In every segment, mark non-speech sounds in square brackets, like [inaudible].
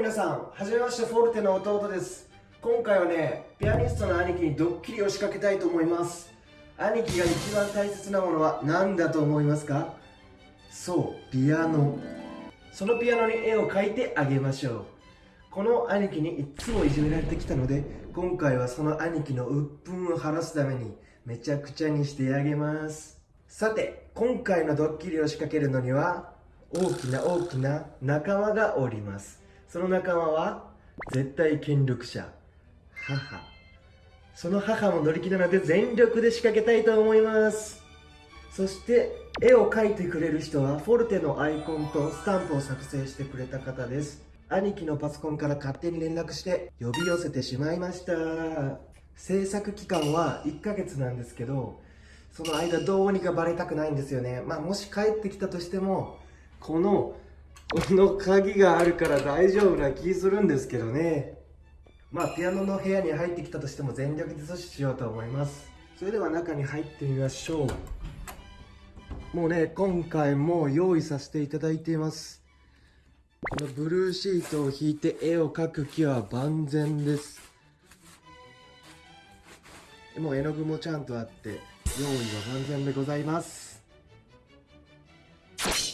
皆さんはじめましてフォルテの弟です。今回はねピアニストの兄貴にドッキリを仕掛けたいと思います。兄貴が一番大切なものは何だと思いますか？そうピアノ。そのピアノに絵を描いてあげましょう。この兄貴にいつもいじめられてきたので今回はその兄貴の鬱憤を晴らすためにめちゃくちゃにしてあげます。さて今回のドッキリを仕掛けるのには大きな大きな仲間がおります。その仲間は絶対権力者母。その母も乗り気なので全力で仕掛けたいと思います。そして絵を描いてくれる人はフォルテのアイコンとスタンプを作成してくれた方です。兄貴のパソコンから勝手に連絡して呼び寄せてしまいました。制作期間は1ヶ月なんですけどその間どうにかバレたくないんですよね。まあもし帰ってきたとしてもこのこの鍵があるから大丈夫な気するんですけどね。まあピアノの部屋に入ってきたとしても全力で阻止しようと思います。それでは中に入ってみましょう。もうね今回も用意させていただいています。このブルーシートを引いて絵を描く気は万全です。もう絵の具もちゃんとあって、用意は万全でございます。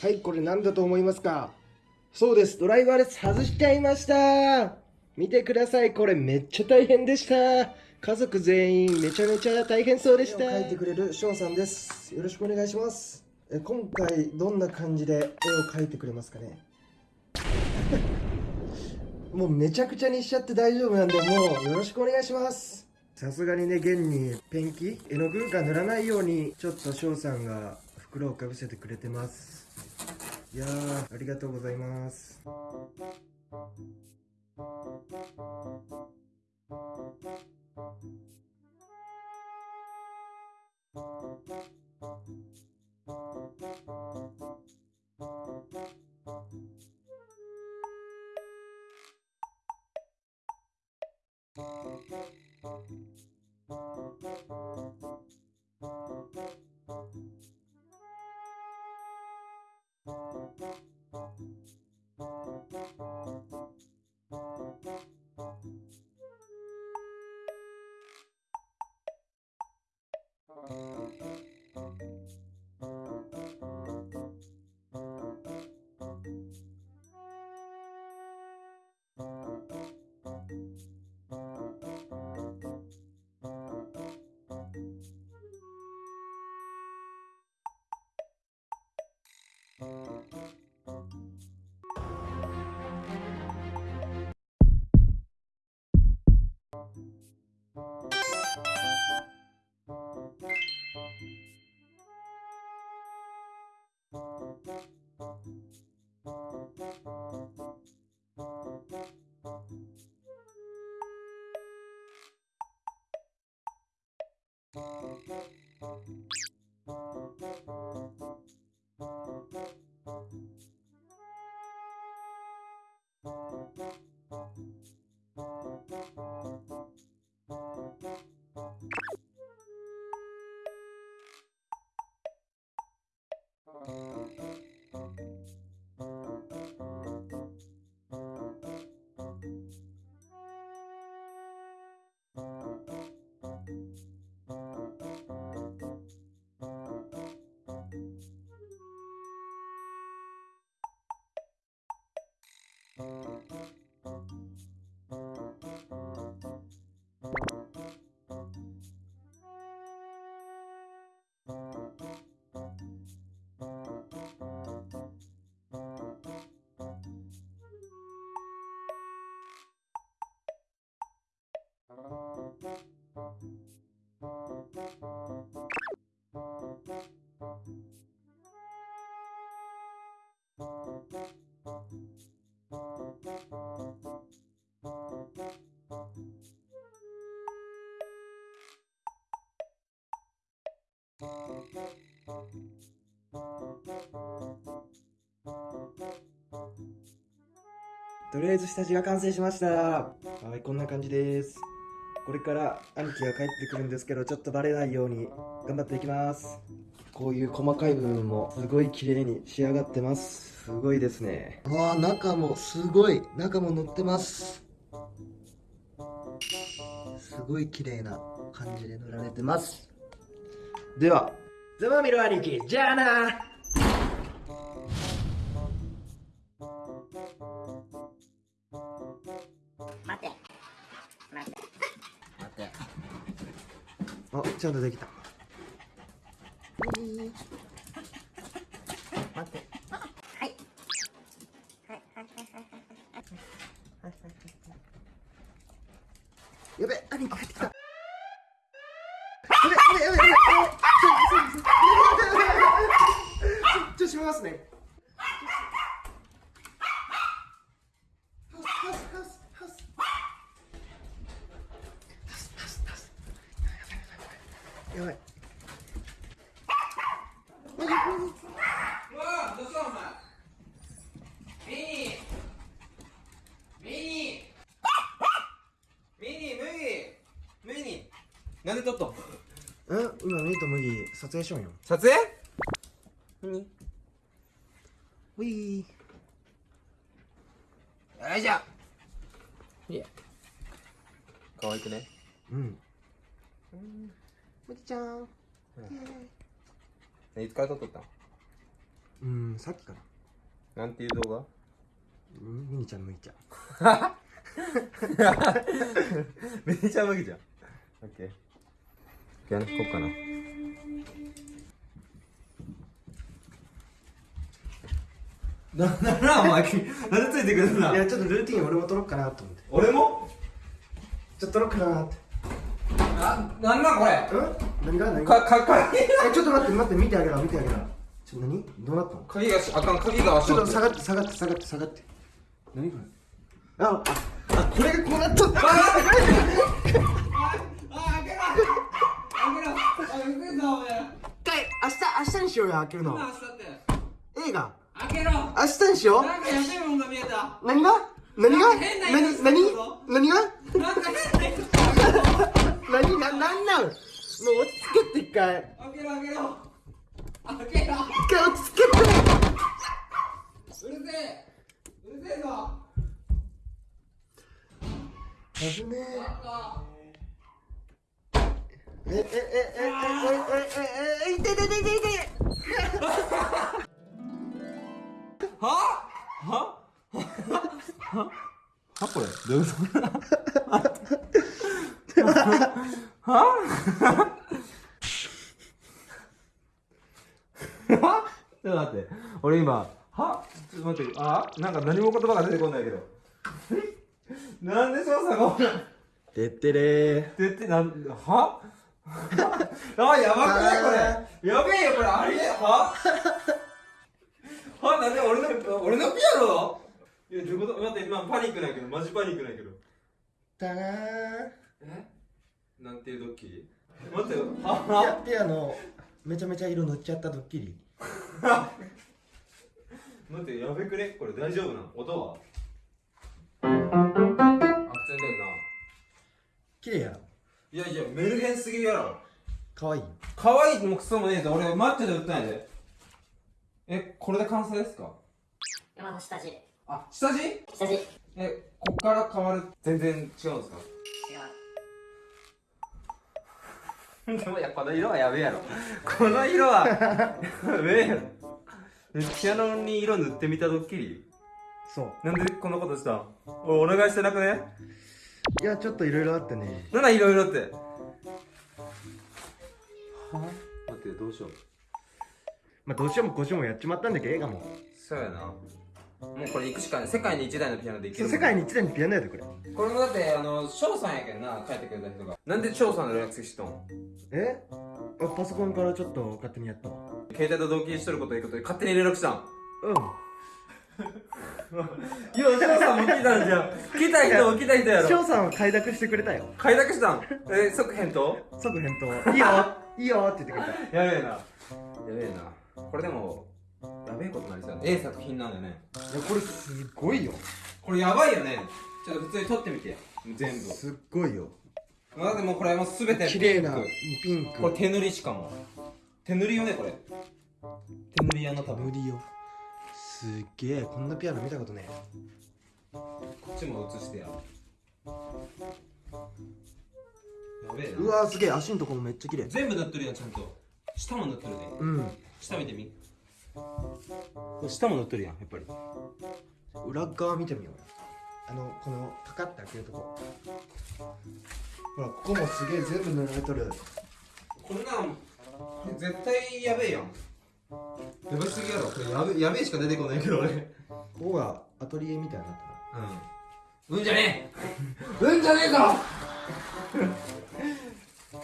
はい、これ何だと思いますか？そうです、ドライバーです。外しちゃいました見てください、これめっちゃ大変でした。家族全員めちゃめちゃ大変そうでした。描いてくれる翔さんです。よろしくお願いします。え今回どんな感じで絵を描いてくれますかね？[laughs] もうめちゃくちゃにしちゃって大丈夫なんで、もうよろしくお願いします。さすがにね、現にペンキ、絵の具が塗らないように、ちょっと翔さんが袋をかぶせてくれてます。いやー、ありがとうございます。とりあえず下地が完成しました。はいこんな感じです。これから兄貴が帰ってくるんですけどちょっとバレないように頑張っていきます。こういう細かい部分もすごい綺麗に仕上がってます。すごいですね。わあ中もすごい。中も乗ってます。すごい綺麗な感じで塗られてます。ではざまみろ兄貴じゃあな。待て。待て。待って。あちゃんとできた。待ってはいはいはいやべ兄貴帰ってきたやべやべやべやべやべちょちょちょちょ閉めますねハウスハウスハウスハウスやばいうわあどうしたお前ミニミニミニ麦麦なんで撮っと？んえ今ミーと麦撮影しようよ。撮影？何？ウィー。よいしょ。いえ可愛くね？うん。麦ちゃん。いつから撮っとったん？うんさっきから。なんていう動画？うん [laughs] ミニちゃん麦ちゃんめっちゃ麦じゃんオッケーピアノ弾こうかな。な、な、な、お前、なんでついてくるんだ？いやちょっとルーティン俺も撮ろうかなと思って。俺も？ちょっと撮ろうかなって。な、なんなんこれ？うん？何が何が？か、か、鍵えちょっと待って待って見てあげろ見てあげろ。ちょ何？どうなったの？鍵がし、あかん、鍵が足ちょっと下がって下がって下がって下がって。何これ？あああこれがこうなった。んだあ、開けろ開けろあ、うぜえぞ、お前一回明日明日にしようよ開けるの。明日って。映画。開けろ。明日にしよう。なんかやべえもんが見えた。何が？何が？何？何？何が？なんか変な色何？ななんなん？もう落ち着けって一回。開けろ開けろ。開けろ。一回落ち着けて。うるせえ。うるせえぞ。危ねええええええええええい痛い痛い痛い痛いははははこれどういうことははちょっと待って俺今はちょっと待ってあなんか何も言葉が出てこないけどなんで操作がおらんてってれー出てなんはあやばくないこれ。やべえよこれ。ありえは？は？なんで俺の俺のピアノ？いやどういうこと？待って今パニックないけどマジパニックないけど。だなー。え？なんていうドッキリ？待ってよ。は？ピアノめちゃめちゃ色塗っちゃったドッキリ。は [laughs] 待ってやべくね？これ大丈夫なの？音は？あ普通に出るな。綺麗やろいやいやメルヘンすぎるやろ。かわいい可愛いのもクソもねえぞ俺マッチョで売ったんやで。えこれで完成ですか？今の下地。違うあ下地？下地。違うえこっから変わる全然違うんですか？でもいやこの色はやべえやろ。この色はやべえやろ。えピアノに色塗ってみたドッキリ？そう。なんでこんなことしたお願いしてなくね？いやちょっといろいろあってね。なんだいろいろって。は？待ってどうしよう。まあどうしようもこうしようもやっちまったんだけど映画も。そうやな。もうこれ行くしかない。世界に一台のピアノでいける世界に一台のピアノやでこれ。これもだってあの翔さんやけんな書いてくれた人が。なんで翔さんの連絡先知っとんえ？あパソコンからちょっと勝手にやったわ携帯と同期しとるこということで勝手に連絡したん？うんいや、翔さんも来たんじゃん。来た人も来た人やろ。翔さんは快諾してくれたよ快諾したん？え、即返答？即返答いいよ [laughs] いいよって言ってくれたやべえな。やべえな。これでも、やべえことになりそうやね。ええ作品なんだよね。いやこれすごいよこれやばいよね。ちょっと普通に撮ってみて。全部。すっごいよだってもうこれもうすべて綺麗なピンクピンクこれ手塗りしかも。手塗りよね、これ。手塗り屋の多分。塗りよすっげえこんなピアノ見たことねこっちも映してや。やべえな。うわーすげえ足のとこもめっちゃ綺麗。全部塗ってるやんちゃんと。下も塗ってるね。うん。下見てみ。下も塗ってるやんやっぱり。裏側見てみよう。よあのこのパカッて開けるとこ。ほらここもすげえ全部塗られとる。こんなん絶対やべえやんやばすぎやろ。これやべやべえしか出てこないけど俺。ここがアトリエみたいになったな。うん。うんじゃねえ。うんじゃねえぞ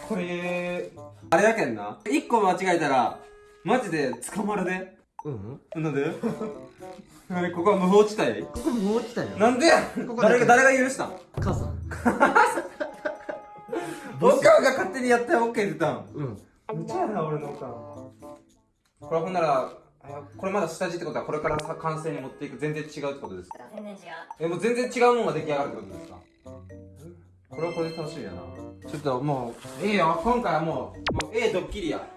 これ。あれやけんな。一個間違えたらマジで捕まるで。うんなんで？あれここは無法地帯？ここもう落ちたよなんで誰が誰が許したん？母さん。おかん。が勝手にやって OK って言ったん。うん。むちゃやな俺のおかんこれほんならあこれまだ下地ってことはこれからさ完成に持っていく全然違うってことですか？全然違うえもう全然違うものが出来上がるってことですか？これはこれで楽しみやな。ちょっともうええよ今回はもうもうええドッキリや。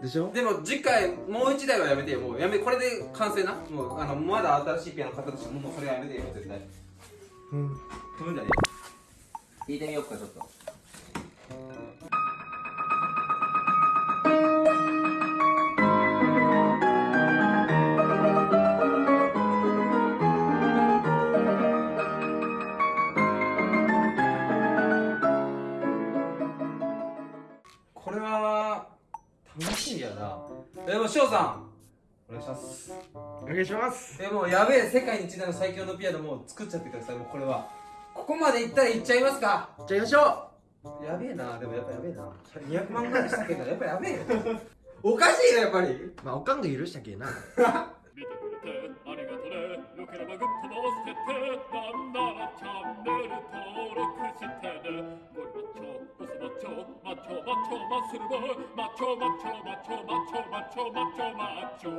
でしょ？でも次回もう一台はやめてよ。もうやめこれで完成な？もうあのまだ新しいピアノ買ったとしてももうそれやめてよ。絶対。うん。踏むんじゃね？え弾いてみようかちょっと願いします。えもうやべえ世界に一台の最強のピアノもう作っちゃってください。もうこれは。ここまでいったらいっちゃいますか。じゃあ行きましょやべえなでもやっぱやべえな。200万ぐらいしたけどやっぱやべえよ。おかしいなやっぱり。うまあおかんが許したけえな。見てくれてありがとねよければグッドも押しててなんならチャンネル登録してね。ゴリマッチョボスマッチョマッチョマッチョマッスルボーイマッチョマッチョマッチョマッチョマッチョマッチョマッチョ